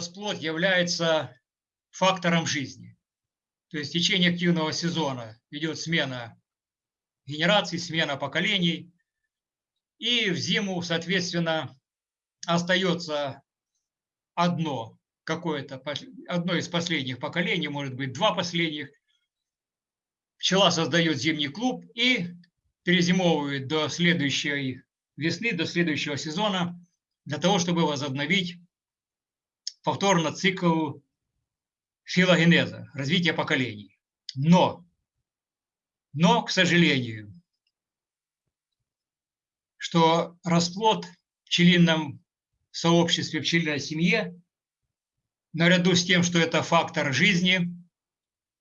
расплод является фактором жизни. То есть в течение активного сезона идет смена генераций, смена поколений. И в зиму, соответственно, остается одно какое-то, одно из последних поколений, может быть, два последних. Пчела создает зимний клуб и перезимовывает до следующей весны, до следующего сезона, для того, чтобы возобновить повторно цикл филогенеза, развития поколений. Но, но, к сожалению, что расплод в пчелином сообществе, в пчелиной семье, наряду с тем, что это фактор жизни,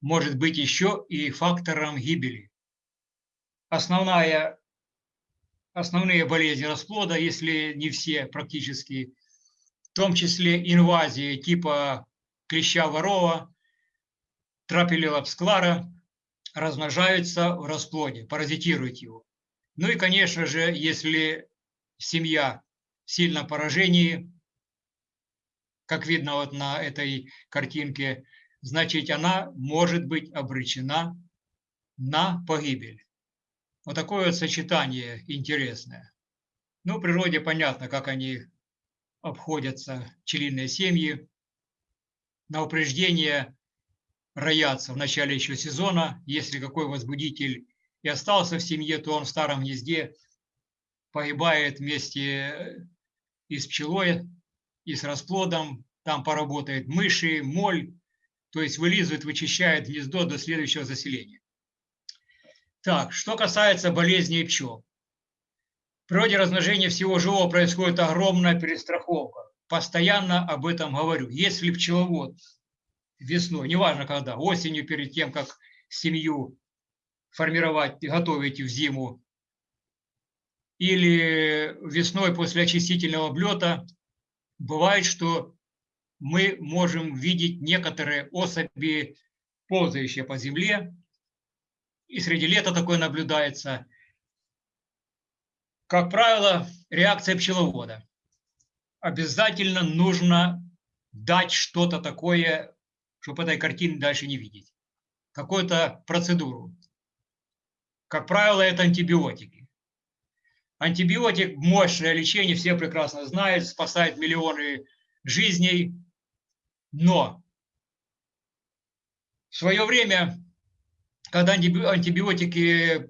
может быть еще и фактором гибели. Основная, основные болезни расплода, если не все практически, в том числе инвазии типа клеща ворова, трапелелапсклара, размножаются в расплоде, паразитируют его. Ну и, конечно же, если семья в сильном поражении, как видно вот на этой картинке, значит, она может быть обречена на погибель. Вот такое вот сочетание интересное. Ну, в природе понятно, как они обходятся, пчелиные семьи. На упреждение роятся в начале еще сезона. Если какой возбудитель и остался в семье, то он в старом гнезде погибает вместе э, и с пчелой, и с расплодом. Там поработает мыши, моль, то есть вылизывает, вычищает гнездо до следующего заселения. Так, что касается болезней пчел. Природе размножения всего живого происходит огромная перестраховка. Постоянно об этом говорю. Если пчеловод весной, неважно когда, осенью перед тем, как семью формировать, готовить в зиму, или весной после очистительного облета, бывает, что мы можем видеть некоторые особи, ползающие по земле, и среди лета такое наблюдается. Как правило, реакция пчеловода. Обязательно нужно дать что-то такое, чтобы этой картины дальше не видеть. Какую-то процедуру. Как правило, это антибиотики. Антибиотик – мощное лечение, все прекрасно знают, спасает миллионы жизней. Но в свое время, когда антибиотики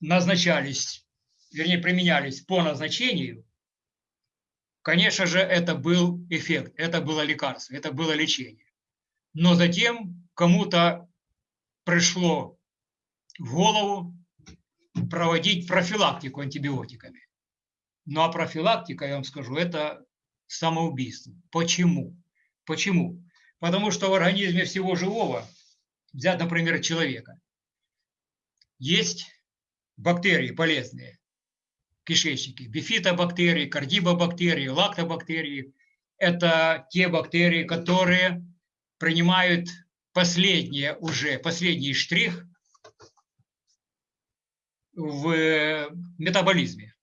назначались, вернее, применялись по назначению, конечно же, это был эффект, это было лекарство, это было лечение. Но затем кому-то пришло в голову проводить профилактику антибиотиками. Ну а профилактика, я вам скажу, это самоубийство. Почему? Почему? Потому что в организме всего живого, взять, например, человека, есть бактерии полезные, кишечники, бифидобактерии, кардибобактерии, лактобактерии. Это те бактерии, которые принимают последнее уже, последний штрих в метаболизме.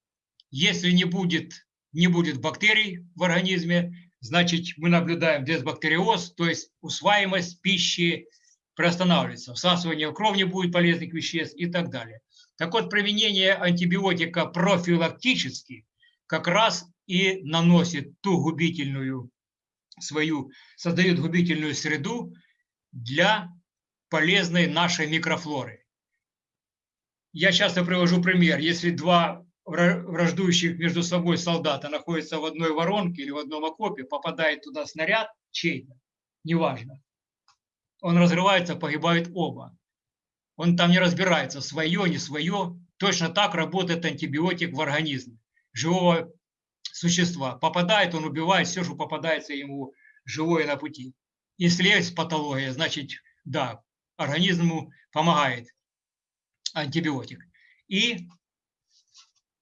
Если не будет, не будет бактерий в организме, значит мы наблюдаем дисбактериоз, то есть усваиваемость пищи приостанавливается, всасывание в кровь не будет полезных веществ и так далее. Так вот, применение антибиотика профилактически как раз и наносит ту губительную свою, создает губительную среду для полезной нашей микрофлоры. Я часто привожу пример. Если два враждующих между собой солдата находятся в одной воронке или в одном окопе, попадает туда снаряд чей-то, неважно, он разрывается, погибают оба. Он там не разбирается, свое, не свое. Точно так работает антибиотик в организме живого существа. Попадает, он убивает все, что попадается ему живое на пути. Если есть патология, значит, да, организму помогает антибиотик. И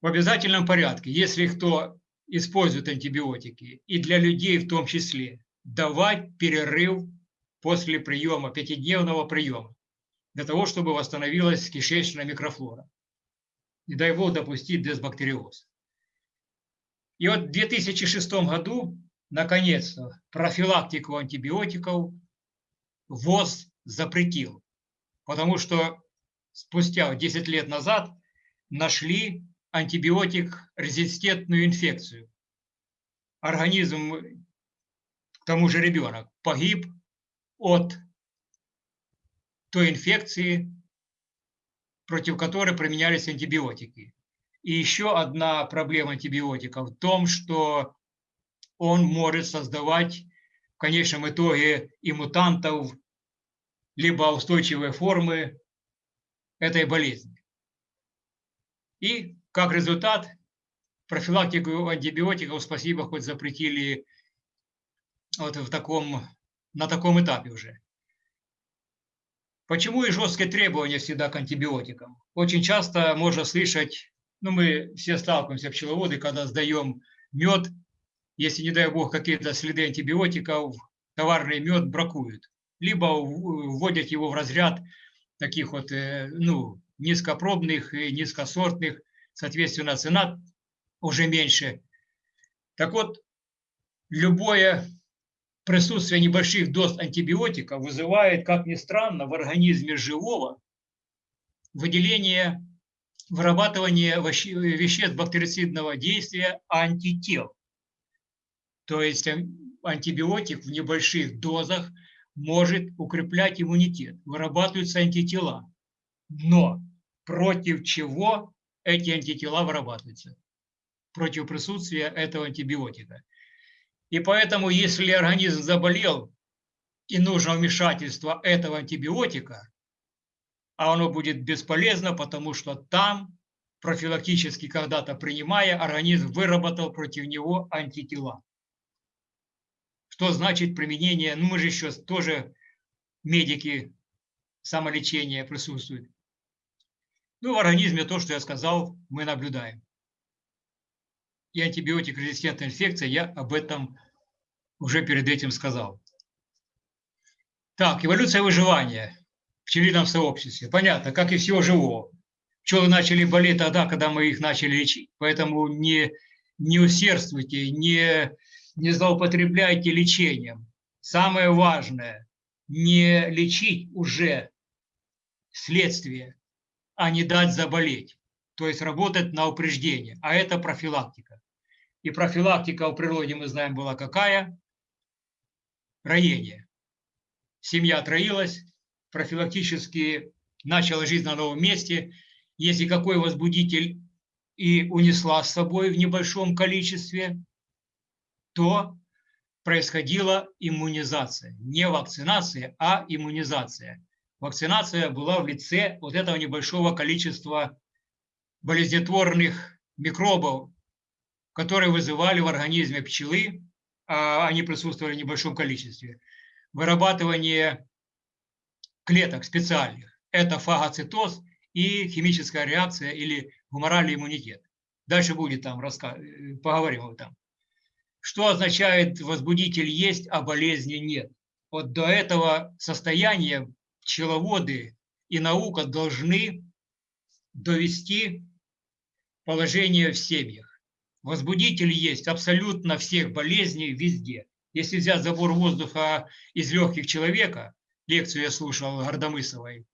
в обязательном порядке, если кто использует антибиотики, и для людей в том числе, давать перерыв после приема, пятидневного приема, для того, чтобы восстановилась кишечная микрофлора. Не дай бог допустить дисбактериоз. И вот в 2006 году наконец-то, профилактику антибиотиков ВОЗ запретил, потому что спустя 10 лет назад нашли антибиотик резистентную инфекцию. Организм, к тому же ребенок, погиб от той инфекции, против которой применялись антибиотики. И еще одна проблема антибиотика в том, что он может создавать в конечном итоге и мутантов, либо устойчивые формы этой болезни. И как результат, профилактику антибиотиков, спасибо, хоть запретили вот в таком, на таком этапе уже. Почему и жесткие требования всегда к антибиотикам? Очень часто можно слышать, ну мы все сталкиваемся, пчеловоды, когда сдаем мед, если, не дай бог, какие-то следы антибиотиков, товарный мед бракуют. Либо вводят его в разряд таких вот, э, ну, низкопробных и низкосортных, соответственно, цена уже меньше. Так вот, любое присутствие небольших доз антибиотика вызывает, как ни странно, в организме живого выделение, вырабатывание веществ бактерицидного действия антител. То есть антибиотик в небольших дозах может укреплять иммунитет, вырабатываются антитела. Но против чего эти антитела вырабатываются? Против присутствия этого антибиотика. И поэтому, если организм заболел и нужно вмешательство этого антибиотика, а оно будет бесполезно, потому что там, профилактически когда-то принимая, организм выработал против него антитела. Что значит применение, ну мы же еще тоже медики, самолечения присутствуют. Ну, в организме то, что я сказал, мы наблюдаем и антибиотик-резистентная инфекция, я об этом уже перед этим сказал. Так, эволюция выживания в пчелином сообществе. Понятно, как и всего живого. Пчелы начали болеть тогда, когда мы их начали лечить. Поэтому не, не усердствуйте, не, не злоупотребляйте лечением. Самое важное – не лечить уже следствие, а не дать заболеть. То есть работать на упреждение. А это профилактика. И профилактика в природе, мы знаем, была какая? Роение. Семья троилась, профилактически начала жизнь на новом месте. Если какой возбудитель и унесла с собой в небольшом количестве, то происходила иммунизация. Не вакцинация, а иммунизация. Вакцинация была в лице вот этого небольшого количества болезнетворных микробов, которые вызывали в организме пчелы, они присутствовали в небольшом количестве, вырабатывание клеток специальных. Это фагоцитоз и химическая реакция или гуморальный иммунитет. Дальше будет там, рассказ... поговорим об этом. Что означает возбудитель есть, а болезни нет? Вот до этого состояния пчеловоды и наука должны довести положение в семьях. Возбудитель есть абсолютно всех болезней везде. Если взять забор воздуха из легких человека, лекцию я слушал Гордомысовой,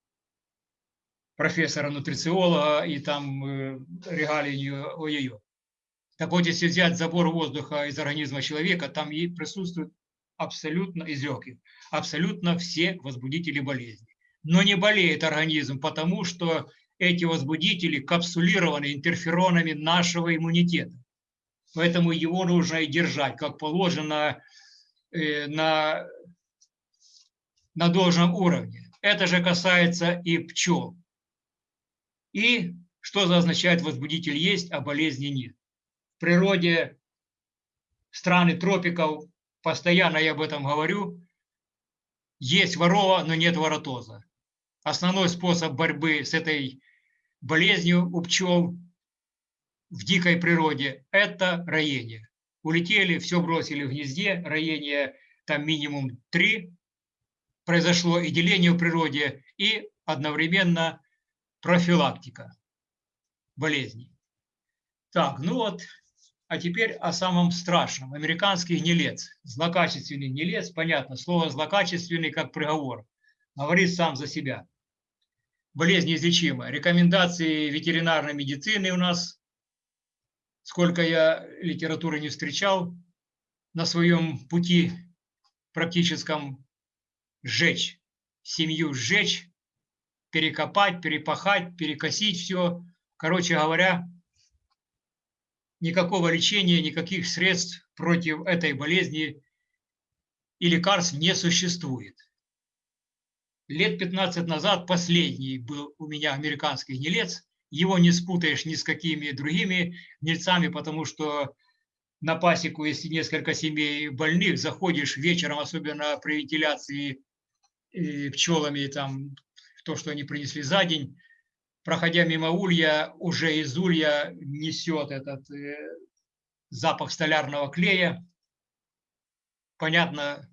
профессора-нутрициолога, и там э, регалии о ее. Так вот, если взять забор воздуха из организма человека, там и присутствует абсолютно из легких, абсолютно все возбудители болезни. Но не болеет организм, потому что эти возбудители капсулированы интерферонами нашего иммунитета. Поэтому его нужно и держать, как положено, э, на, на должном уровне. Это же касается и пчел. И что за означает возбудитель есть, а болезни нет. В природе страны тропиков, постоянно я об этом говорю, есть ворова, но нет воротоза. Основной способ борьбы с этой болезнью у пчел в дикой природе – это роение. Улетели, все бросили в гнезде, роение там минимум три произошло, и деление в природе, и одновременно профилактика болезней. Так, ну вот А теперь о самом страшном. Американский гнилец, злокачественный гнилец, понятно, слово злокачественный как приговор, говорит сам за себя. Болезнь неизлечимая. Рекомендации ветеринарной медицины у нас, сколько я литературы не встречал, на своем пути практическом сжечь, семью сжечь, перекопать, перепахать, перекосить все. Короче говоря, никакого лечения, никаких средств против этой болезни и лекарств не существует. Лет 15 назад последний был у меня американский гнилец. Его не спутаешь ни с какими другими гнильцами, потому что на пасеку, если несколько семей больных, заходишь вечером, особенно при вентиляции пчелами, там, то, что они принесли за день, проходя мимо улья, уже из улья несет этот э, запах столярного клея. Понятно,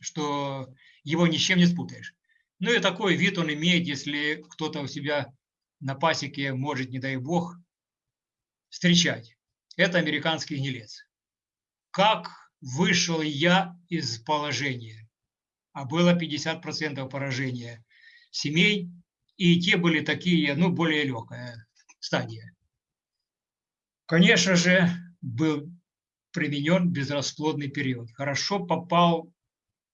что его ни с чем не спутаешь. Ну и такой вид он имеет, если кто-то у себя на пасеке может, не дай бог, встречать. Это американский гнилец. Как вышел я из положения? А было 50% поражения семей, и те были такие, ну, более легкая стадия. Конечно же, был применен безрасплодный период. Хорошо попал,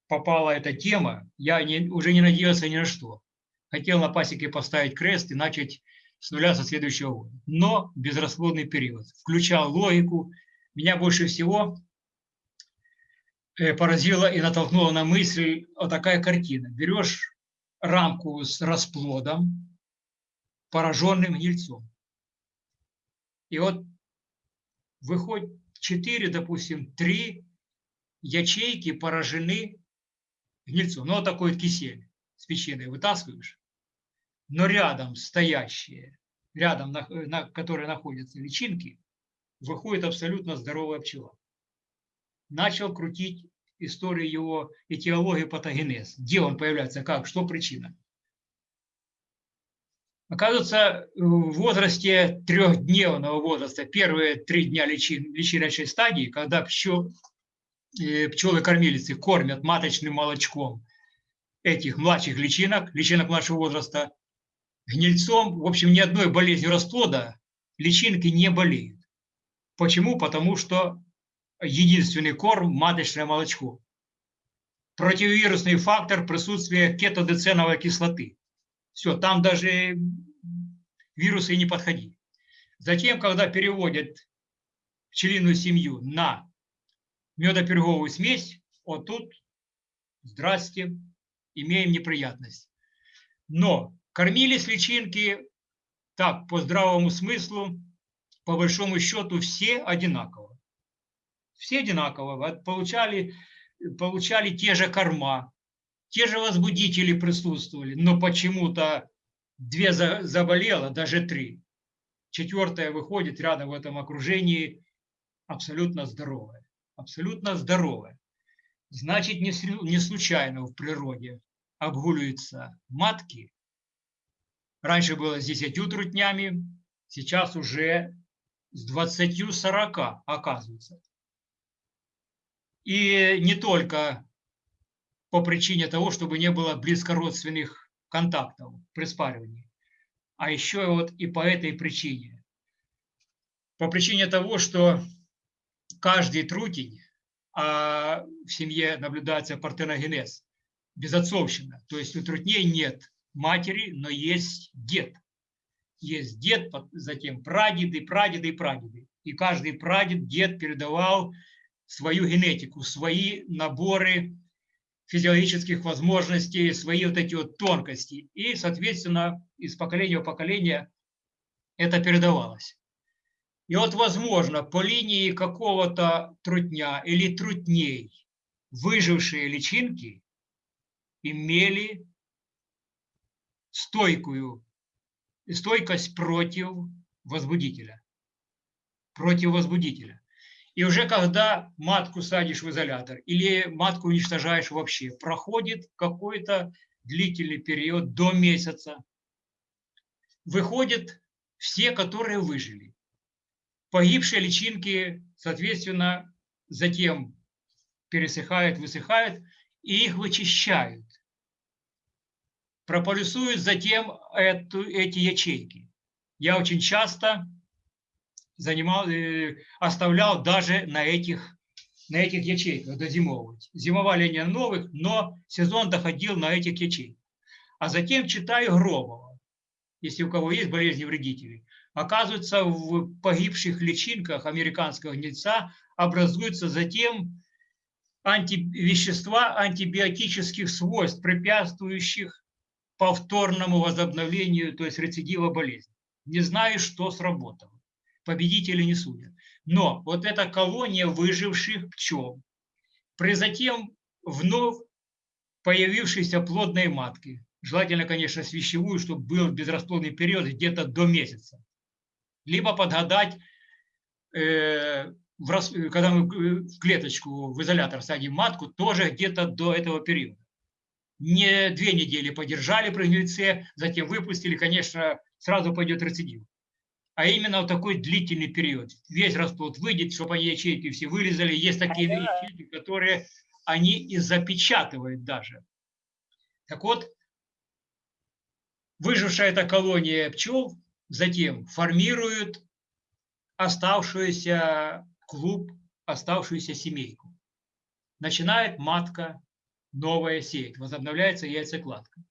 попала эта тема, я не, уже не надеялся ни на что. Хотел на пасеке поставить крест и начать с нуля со следующего года. Но безрасплодный период. Включал логику. Меня больше всего э, поразила и натолкнула на мысль вот такая картина. Берешь рамку с расплодом, пораженным гнильцом. И вот выходит 4, допустим, 3 ячейки поражены гнильцом. Ну, вот такой вот кисель с печеньем вытаскиваешь но рядом стоящие, рядом, на, на, которые находятся личинки, выходит абсолютно здоровая пчела. Начал крутить историю его этиологии патогенез. Где он появляется, как, что причина. Оказывается, в возрасте трехдневного возраста, первые три дня личин, личиночной стадии, когда пчел, э, пчелы-кормилицы кормят маточным молочком этих младших личинок, личинок младшего возраста, гнильцом, в общем, ни одной болезнью расплода личинки не болеют. Почему? Потому что единственный корм – маточное молочко. Противовирусный фактор – присутствие кетодеценовой кислоты. Все, там даже вирусы не подходили. Затем, когда переводят пчелиную семью на медоперговую смесь, вот тут, здрасте, имеем неприятность. Но Кормились личинки так, по здравому смыслу, по большому счету, все одинаково. Все одинаково. Получали, получали те же корма, те же возбудители присутствовали, но почему-то две заболело, даже три. Четвертая выходит рядом в этом окружении абсолютно здоровая. Абсолютно здоровая. Значит, не случайно в природе обгуливаются матки Раньше было с 10 трутнями, сейчас уже с 20-40 оказывается. И не только по причине того, чтобы не было близкородственных контактов при спаривании, а еще вот и по этой причине. По причине того, что каждый трутень, а в семье наблюдается партеногенез, безотцовщина, то есть у трутней нет матери, но есть дед. Есть дед, затем прадеды, прадеды прадеды. И каждый прадед, дед передавал свою генетику, свои наборы физиологических возможностей, свои вот эти вот тонкости. И, соответственно, из поколения в поколение это передавалось. И вот, возможно, по линии какого-то трутня или трутней выжившие личинки имели стойкую, стойкость против возбудителя. Против возбудителя. И уже когда матку садишь в изолятор или матку уничтожаешь вообще, проходит какой-то длительный период до месяца, выходят все, которые выжили. погибшие личинки, соответственно, затем пересыхают, высыхают, и их вычищают. Прополисуют затем эту, эти ячейки. Я очень часто занимал, э, оставлял даже на этих, на этих ячейках дозимовывать. Зимовали они новых, но сезон доходил на этих ячейках. А затем читаю Громова, если у кого есть болезни вредителей. Оказывается, в погибших личинках американского гнильца образуются затем антивещества антибиотических свойств, препятствующих повторному возобновлению, то есть рецидива болезни. Не знаю, что сработало победители не судят. Но вот эта колония выживших пчел, при затем вновь появившейся плодной матки, желательно, конечно, свящевую, чтобы был безрасплодный период где-то до месяца, либо подгадать, э, в, когда мы в клеточку, в изолятор садим матку, тоже где-то до этого периода. Не две недели подержали при гнильце, затем выпустили, конечно, сразу пойдет рецидив а именно в такой длительный период. Весь расплод выйдет, чтобы они ячейки все вылезали. Есть такие ячейки, которые они и запечатывают даже. Так вот, выжившая эта колония пчел затем формирует оставшуюся клуб, оставшуюся семейку. Начинает матка новая сеять, возобновляется яйцекладка.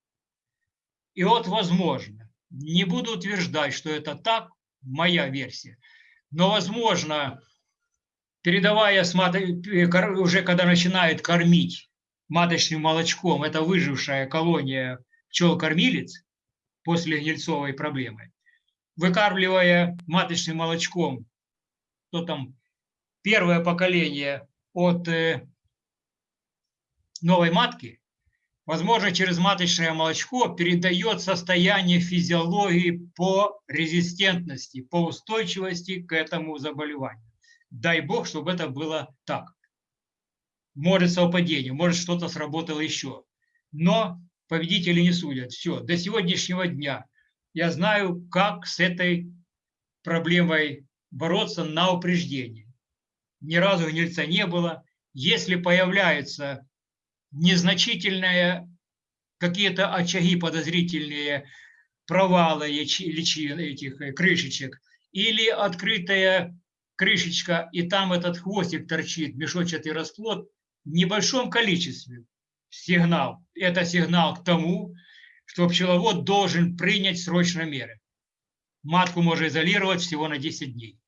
И вот возможно, не буду утверждать, что это так, моя версия. Но, возможно, передавая уже когда начинает кормить маточным молочком, это выжившая колония пчел-кормилец после гнильцовой проблемы, выкармливая маточным молочком, то там первое поколение от э, новой матки, возможно, через маточное молочко передает состояние физиологии по резистентности, по устойчивости к этому заболеванию. Дай бог, чтобы это было так. Может совпадение, может что-то сработало еще. Но победители не судят. Все, до сегодняшнего дня я знаю, как с этой проблемой бороться на упреждение. Ни разу гнильца не было. Если появляется незначительные какие-то очаги подозрительные, провалы личин, этих э, крышечек, или открытая крышечка, и там этот хвостик торчит, мешочатый расплод, в небольшом количестве сигнал. Это сигнал к тому, что пчеловод должен принять срочно меры. Матку можно изолировать всего на 10 дней.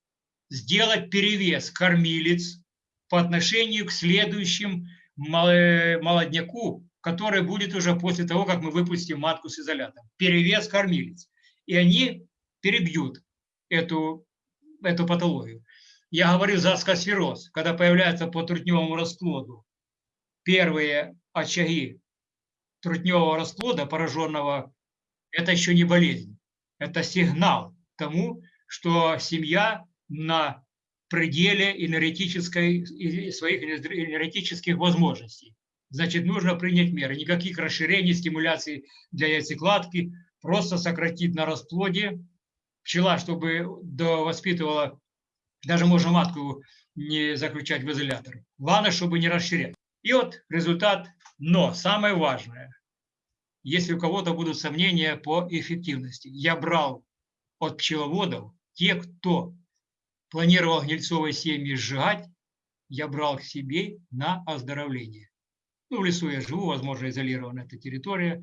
Сделать перевес кормилец по отношению к следующим молодняку, который будет уже после того, как мы выпустим матку с изолятом. Перевес кормилец. И они перебьют эту, эту патологию. Я говорю за скосфероз, когда появляется по трутневому расплоду первые очаги трутневого расплода пораженного, это еще не болезнь. Это сигнал тому, что семья на пределе энергетической, своих энергетических возможностей. Значит, нужно принять меры. Никаких расширений, стимуляций для яйцекладки, просто сократить на расплоде. Пчела, чтобы воспитывала, даже можно матку не заключать в изолятор. Главное, чтобы не расширять. И вот результат. Но самое важное, если у кого-то будут сомнения по эффективности, я брал от пчеловодов те, кто планировал гнильцовые семьи сжигать, я брал к себе на оздоровление. Ну, в лесу я живу, возможно, изолирована эта территория,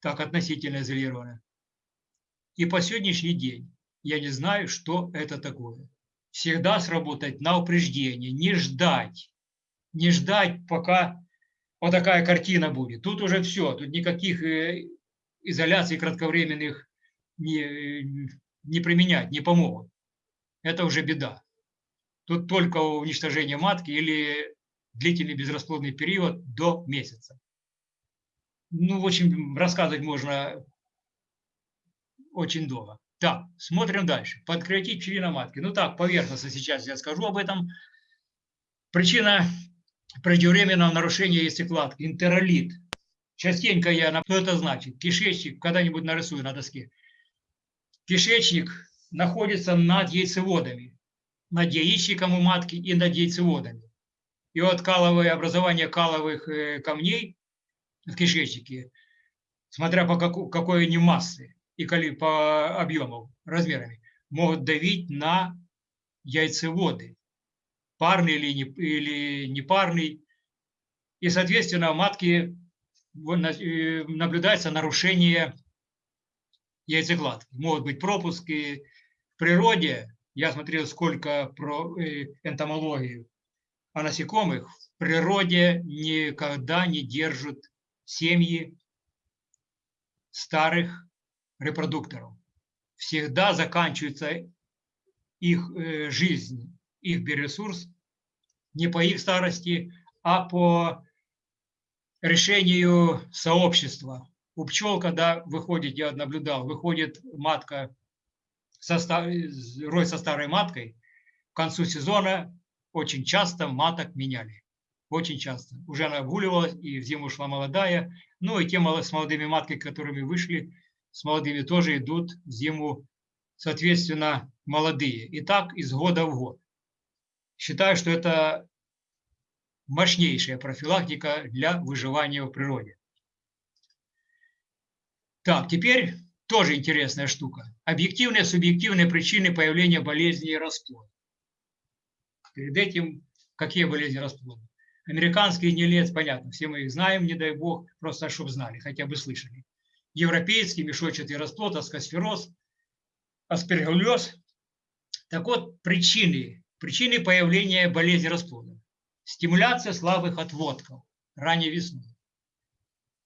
так относительно изолирована. И по сегодняшний день я не знаю, что это такое. Всегда сработать на упреждение, не ждать, не ждать, пока вот такая картина будет. Тут уже все, тут никаких э, изоляций кратковременных не, не применять, не помогут это уже беда. Тут только уничтожение матки или длительный безрасплодный период до месяца. Ну, в общем, рассказывать можно очень долго. Так, смотрим дальше. Подкорректить пчелина матки. Ну так, поверхностно сейчас я скажу об этом. Причина преждевременного нарушения яйцекладки. Интеролит. Частенько я... Что это значит? Кишечник, когда-нибудь нарисую на доске. Кишечник находится над яйцеводами. над яичником у матки и над яйцеводами. И от каловое образование каловых э, камней в кишечнике, смотря по какой, какой они массы и по объему, размерами, могут давить на яйцеводы, парный или, не, или непарный. И, соответственно, у матки э, наблюдается нарушение яйцекладки. Могут быть пропуски. Природе, я смотрел сколько про э, энтомологию о насекомых, в природе никогда не держат семьи старых репродукторов. Всегда заканчивается их э, жизнь, их биоресурс не по их старости, а по решению сообщества. У пчел, когда выходит, я наблюдал, выходит матка, со, рой со старой маткой, к концу сезона очень часто маток меняли. Очень часто. Уже она обгуливалась, и в зиму шла молодая. Ну и те с молодыми матками, которыми вышли, с молодыми тоже идут в зиму, соответственно, молодые. И так из года в год. Считаю, что это мощнейшая профилактика для выживания в природе. Так, теперь тоже интересная штука. Объективные, субъективные причины появления болезней расплода. Перед этим какие болезни расплода? Американские не лет, понятно, все мы их знаем, не дай бог, просто чтобы знали, хотя бы слышали. Европейский мешочатый расплод, аскосфероз, аспергиллез. Так вот, причины, причины появления болезни расплода. Стимуляция слабых отводков ранней весной.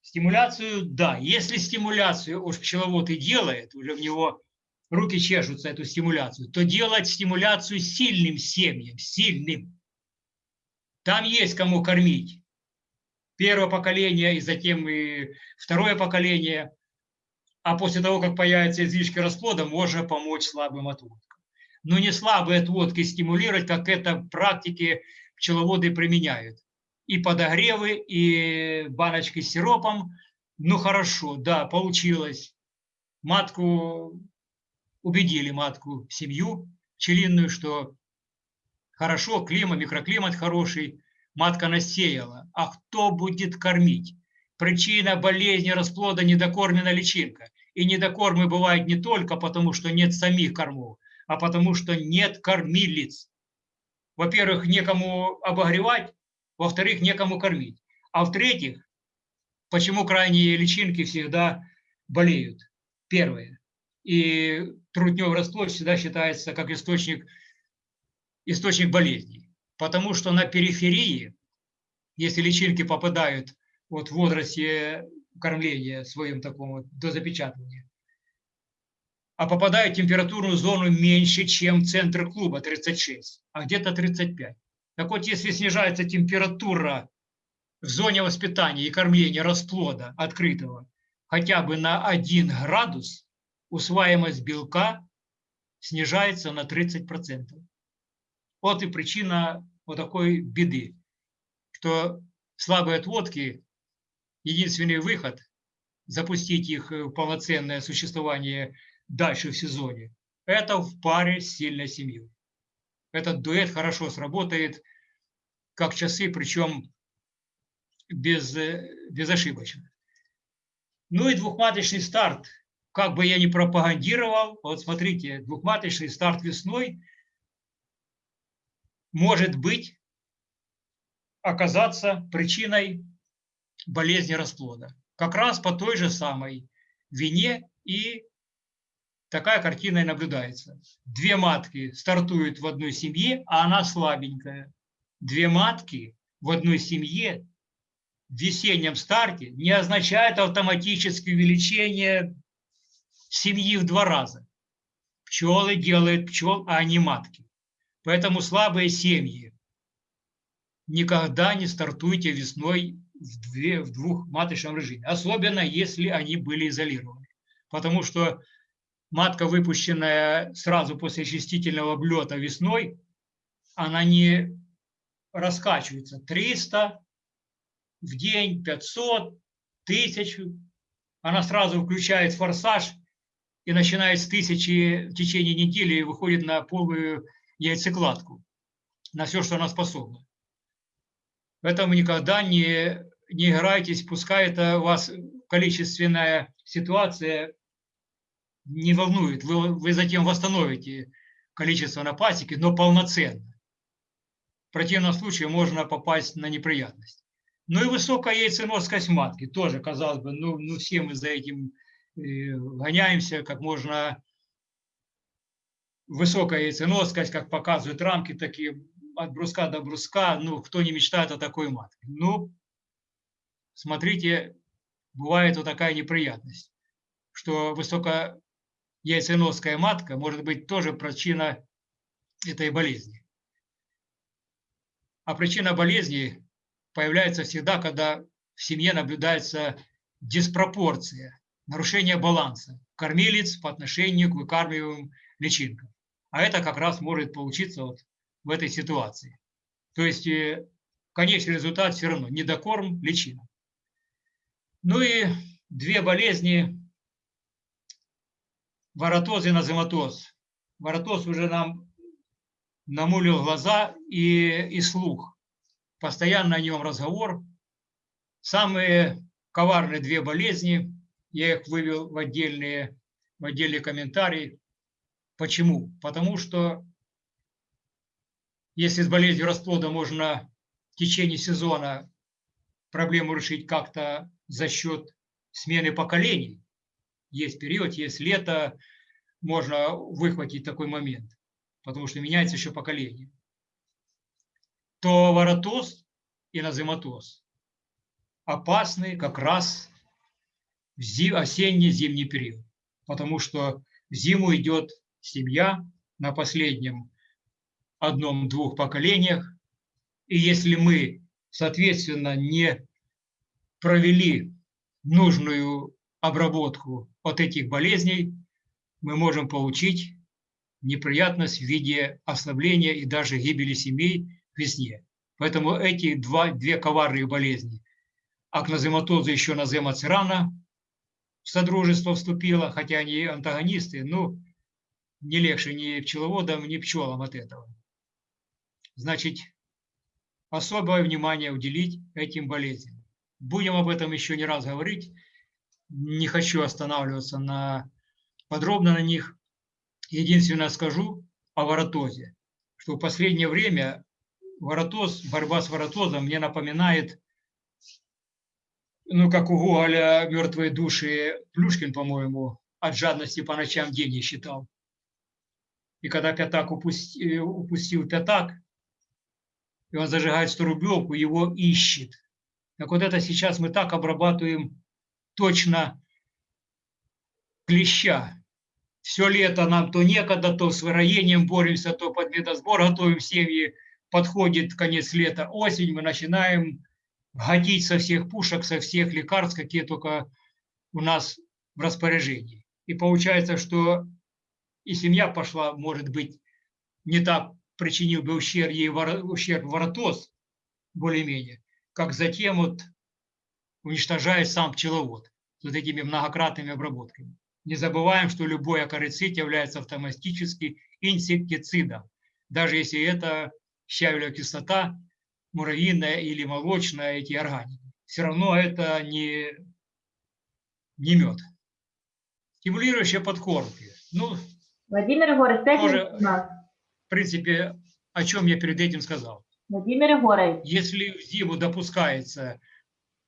Стимуляцию, да, если стимуляцию уж пчеловод и делает, уже в него руки чешутся эту стимуляцию, то делать стимуляцию сильным семьям, сильным. Там есть кому кормить. Первое поколение и затем и второе поколение. А после того, как появятся излишки расплода, можно помочь слабым отводкам. Но не слабые отводки стимулировать, как это в практике пчеловоды применяют. И подогревы, и баночки с сиропом. Ну хорошо, да, получилось. Матку убедили матку, семью пчелиную, что хорошо, климат, микроклимат хороший, матка насеяла. А кто будет кормить? Причина болезни расплода – недокормленная личинка. И недокормы бывают не только потому, что нет самих кормов, а потому что нет кормилиц. Во-первых, некому обогревать, во-вторых, некому кормить. А в-третьих, почему крайние личинки всегда болеют? Первое. И трутневый расплод всегда считается как источник, источник болезней. Потому что на периферии, если личинки попадают вот в возрасте кормления своим такому до запечатывания, а попадают в температурную зону меньше, чем центр клуба 36, а где-то 35. Так вот, если снижается температура в зоне воспитания и кормления расплода открытого хотя бы на 1 градус, усваиваемость белка снижается на 30%. Вот и причина вот такой беды, что слабые отводки, единственный выход – запустить их в полноценное существование дальше в сезоне, это в паре с сильной семьей. Этот дуэт хорошо сработает, как часы, причем без, безошибочно. Ну и двухматочный старт. Как бы я ни пропагандировал, вот смотрите, двухматочный старт весной может быть оказаться причиной болезни расплода. Как раз по той же самой вине и такая картина и наблюдается. Две матки стартуют в одной семье, а она слабенькая. Две матки в одной семье в весеннем старте не означает автоматически увеличение семьи в два раза. Пчелы делают пчел, а не матки. Поэтому слабые семьи никогда не стартуйте весной в, две, в двухматочном режиме. Особенно, если они были изолированы. Потому что матка, выпущенная сразу после очистительного облета весной, она не раскачивается. 300 в день, 500, 1000. Она сразу включает форсаж и начинает с тысячи в течение недели и выходит на полную яйцекладку на все, что она способна. Поэтому никогда не, не играйтесь, пускай это у вас количественная ситуация не волнует. Вы, вы затем восстановите количество на пасеке, но полноценно. В противном случае можно попасть на неприятность. Ну и высокая яйценоскость матки тоже, казалось бы, ну, ну все мы за этим э, гоняемся, как можно высокая яйценоскость, как показывают рамки, такие от бруска до бруска, ну, кто не мечтает о такой матке. Ну, смотрите, бывает вот такая неприятность, что высокая яйценоская матка может быть тоже причина этой болезни. А причина болезни появляется всегда, когда в семье наблюдается диспропорция, нарушение баланса кормилец по отношению к выкармливаемым личинкам. А это как раз может получиться вот в этой ситуации. То есть э, конечный результат все равно недокорм, личина. Ну и две болезни – воротоз и назематоз. Воротоз уже нам намулил глаза и, и слух. Постоянно о нем разговор. Самые коварные две болезни, я их вывел в отдельные, в отдельные комментарии. Почему? Потому что если с болезнью расплода можно в течение сезона проблему решить как-то за счет смены поколений, есть период, есть лето, можно выхватить такой момент, потому что меняется еще поколение, то воротоз и назематоз опасны как раз в осенне-зимний период, потому что в зиму идет семья на последнем одном-двух поколениях. И если мы, соответственно, не провели нужную обработку от этих болезней, мы можем получить неприятность в виде ослабления и даже гибели семей в весне. Поэтому эти два, две коварные болезни, акнозематоза еще наземацерана в содружество вступила, хотя они антагонисты, ну, не легче ни пчеловодам, ни пчелам от этого. Значит, особое внимание уделить этим болезням. Будем об этом еще не раз говорить. Не хочу останавливаться на, подробно на них. Единственное скажу о воротозе, что в последнее время воротоз, борьба с воротозом мне напоминает, ну, как у Гоголя «Мертвые души» Плюшкин, по-моему, от жадности по ночам деньги считал. И когда пятак упустил, упустил пятак, и он зажигает 100 рублевку, его ищет. Так вот это сейчас мы так обрабатываем точно клеща. Все лето нам то некогда, то с выроением боремся, то под медосбор готовим семьи. Подходит конец лета, осень, мы начинаем годить со всех пушек, со всех лекарств, какие только у нас в распоряжении. И получается, что и семья пошла, может быть, не так причинил бы ущерб ей ущерб воротоз, более-менее, как затем вот уничтожает сам пчеловод с вот этими многократными обработками. Не забываем, что любой акарицид является автоматически инсектицидом, даже если это щавелевая кислота, муравьиная или молочная, эти органики. Все равно это не, не мед. Стимулирующие подкормки. Ну, Владимир Егорович, 5 Тоже- в принципе, о чем я перед этим сказал. Владимир Егорович, Если в зиму допускается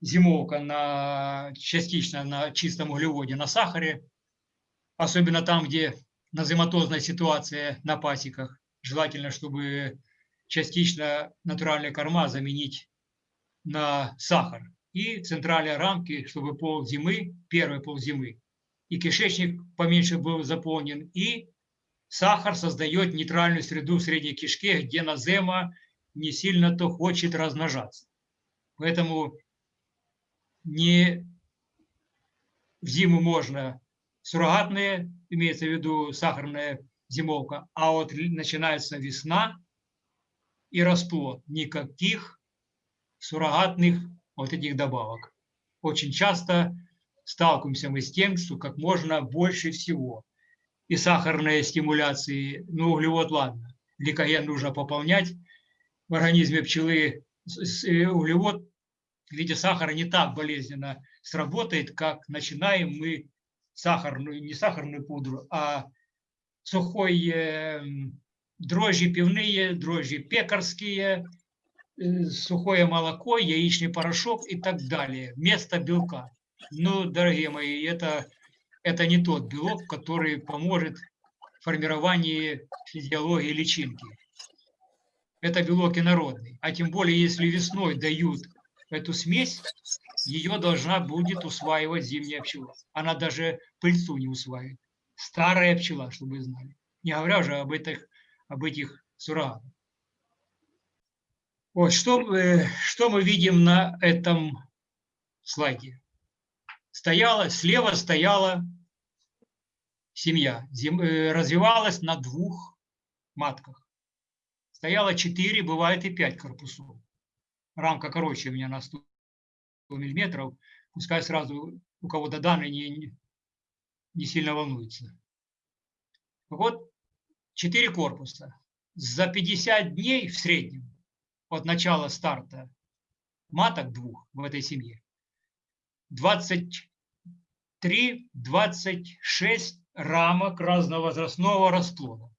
зимовка на, частично на чистом углеводе, на сахаре, особенно там, где назематозная ситуация на пасеках, желательно, чтобы частично натуральные корма заменить на сахар. И центральные рамки, чтобы пол зимы, первый пол зимы, и кишечник поменьше был заполнен, и сахар создает нейтральную среду в средней кишке, где назема не сильно-то хочет размножаться. Поэтому не в зиму можно суррогатные, имеется в виду сахарная зимовка, а вот начинается весна и расплод. Никаких суррогатных вот этих добавок. Очень часто сталкиваемся мы с тем, что как можно больше всего и сахарной стимуляции, ну, углевод, ладно, гликоген нужно пополнять в организме пчелы. Э, Углевод в виде сахара не так болезненно сработает, как начинаем мы сахарную, не сахарную пудру, а сухой э, дрожжи пивные, дрожжи пекарские, э, сухое молоко, яичный порошок и так далее, вместо белка. Ну, дорогие мои, это, это не тот белок, который поможет в формировании физиологии личинки. Это белок инородный. А тем более, если весной дают эту смесь, ее должна будет усваивать зимняя пчела. Она даже пыльцу не усваивает. Старая пчела, чтобы вы знали. Не говоря уже об этих, об этих суррогатах. Вот, что, э, что мы видим на этом слайде? Стояла, слева стояла семья, зим- э, развивалась на двух матках. Стояло 4, бывает и 5 корпусов. Рамка короче у меня на 100 миллиметров. Пускай сразу у кого-то данные не, не- сильно волнуются. Вот 4 корпуса. За 50 дней в среднем от начала старта маток двух в этой семье 23-26 рамок разновозрастного расплода.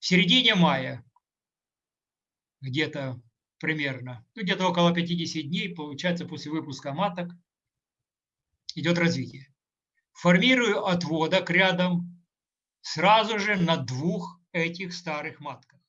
В середине мая, где-то примерно, ну, где-то около 50 дней, получается, после выпуска маток, идет развитие. Формирую отводок рядом сразу же на двух этих старых матках.